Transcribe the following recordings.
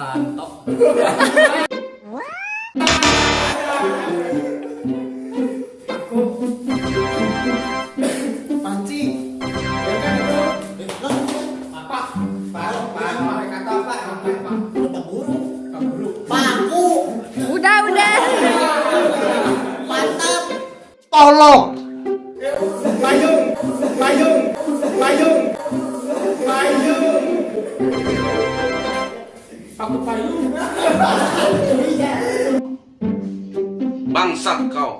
Mantap. Bangsat kau.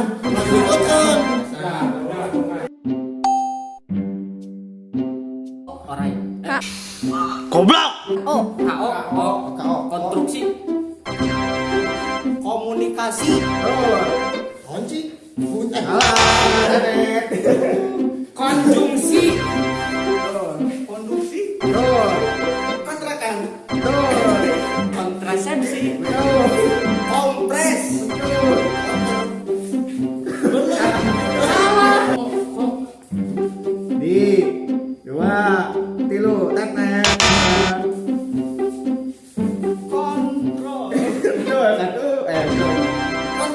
Makan, makan, makan.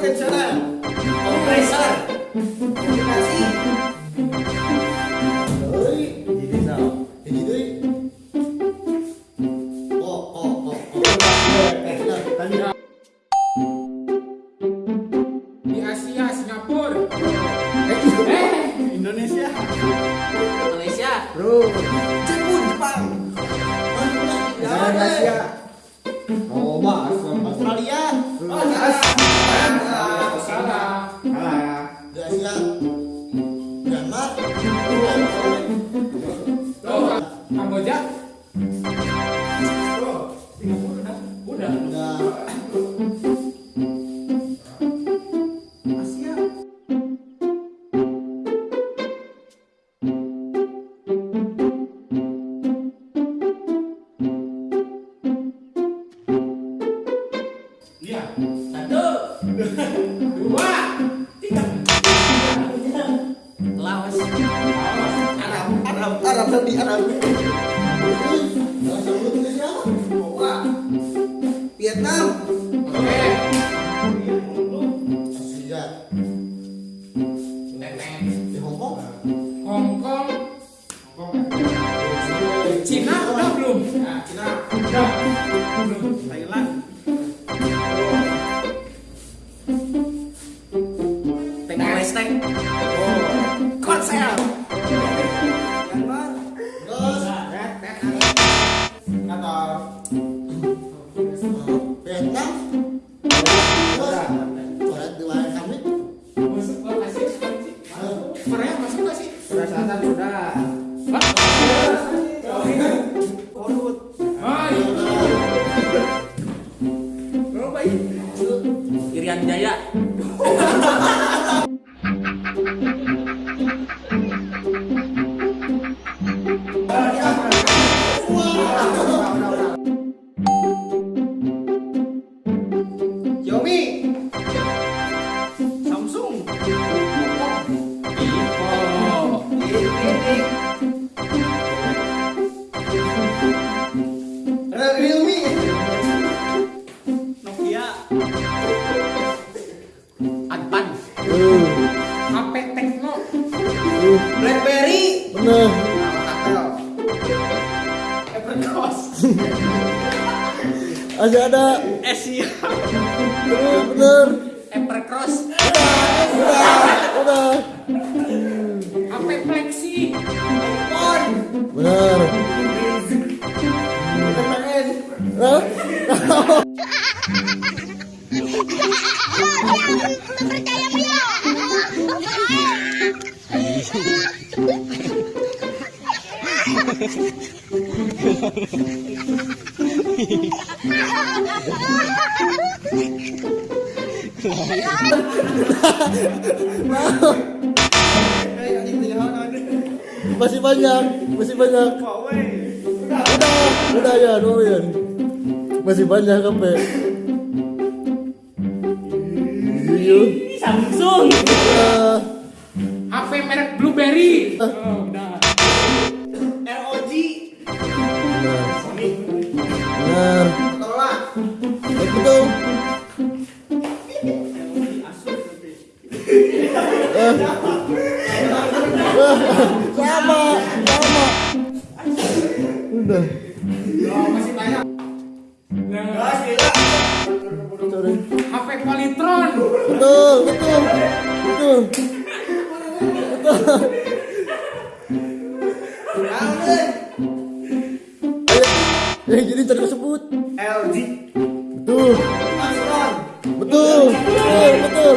konvensional kompresor Indonesia, Oh, oh, oh, oh. Eh, di Asia, Singapura. Eh, Indonesia. Indonesia. Bro. Jepang. Indonesia. now Irian Jaya. Xiaomi. Samsung. Oh. Masih ada. Asia. Bener, bener. Masih banyak, masih banyak. Udah, udah ya, dua ya. Masih banyak sampai. Samsung. HP merek Blueberry. Oh, Udah. Masih banyak. HP Polytron. Betul, betul. Betul. Allen. Eh, jadi tersebut. LG. Betul. Betul. Betul, betul.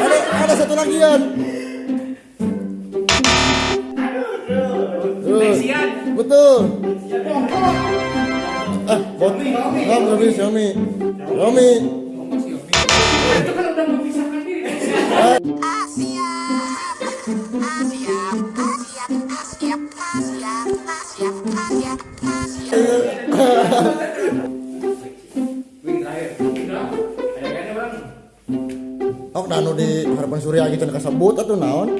Ada ada satu lagi Yan. Betul. Ah, bot. Xiaomi. Xiaomi. Oh. Itu kan udah memisahkan diri. Asia, Asia, Asia, Asia, Asia, Asia, Asia, Asia. Udah. Oh, nanu di harapan surya gitu kasabut atau naon?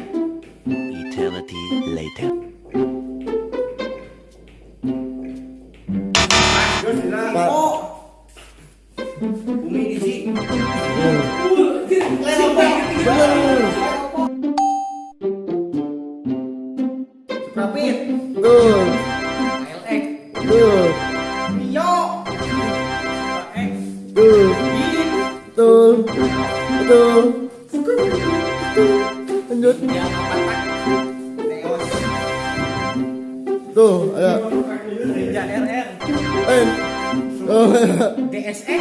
Rapid. LX. Mio. X. Betul. Betul. Lanjut. Tuh, ayo. Ninja RR. Eh. Oh, DSE.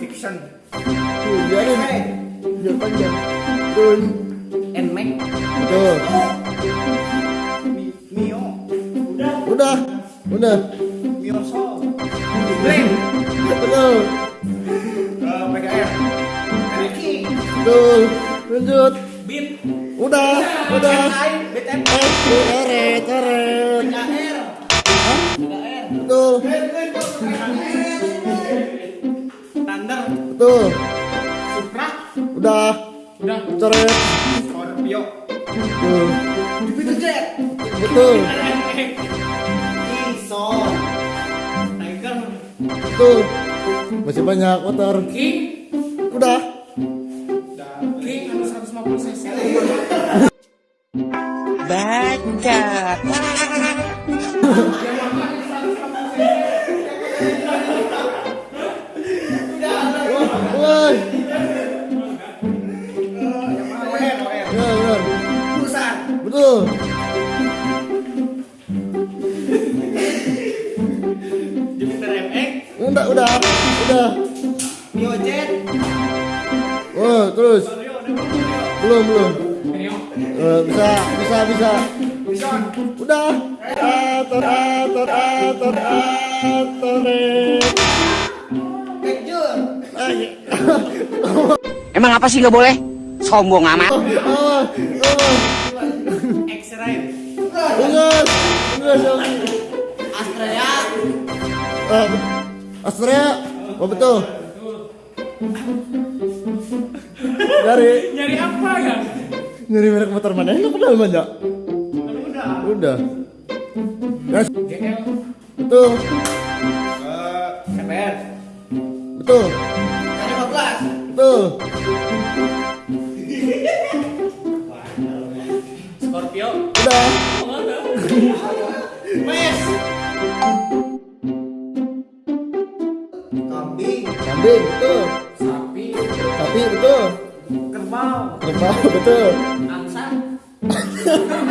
Fiction. tuh, biarin. Biar panjang. Betul. Nmax. Betul. Mi- Mio. Udah. Udah. Udah. Mio Soul. Blade. Betul. Eh, PKR. Reki. Betul. Lanjut. Beat. Udah. Udah. BTM. Eh, eret, eret. KR. Betul. Thunder. Betul. Udah. Udah. Coret. Scorpio. Betul. Jupiter Jet. Betul. Tiger. Betul. Masih banyak motor. King. Udah. King anu 150 cc. Woi. Jupiter MX. Udah, udah. Udah. Mio Jet. Oh, terus. Belum, belum. Eh, bisa, bisa, bisa. Udah. Ator, ator, ator, ator. Emang apa sih nggak boleh? Sombong amat. Oh, oh, oh. Ingat, ingat Xiaomi. Astrea. Ah, Astrea. Oh betul. Dari Nyari apa ya? nyari merek motor mana? Lu kenal mana? Udah. Udah. Yes, GL. betul, CPR. betul, K15. betul. Kambing. Betul. Sapi. Sapi betul. Kerbau. Kerbau betul. Angsa.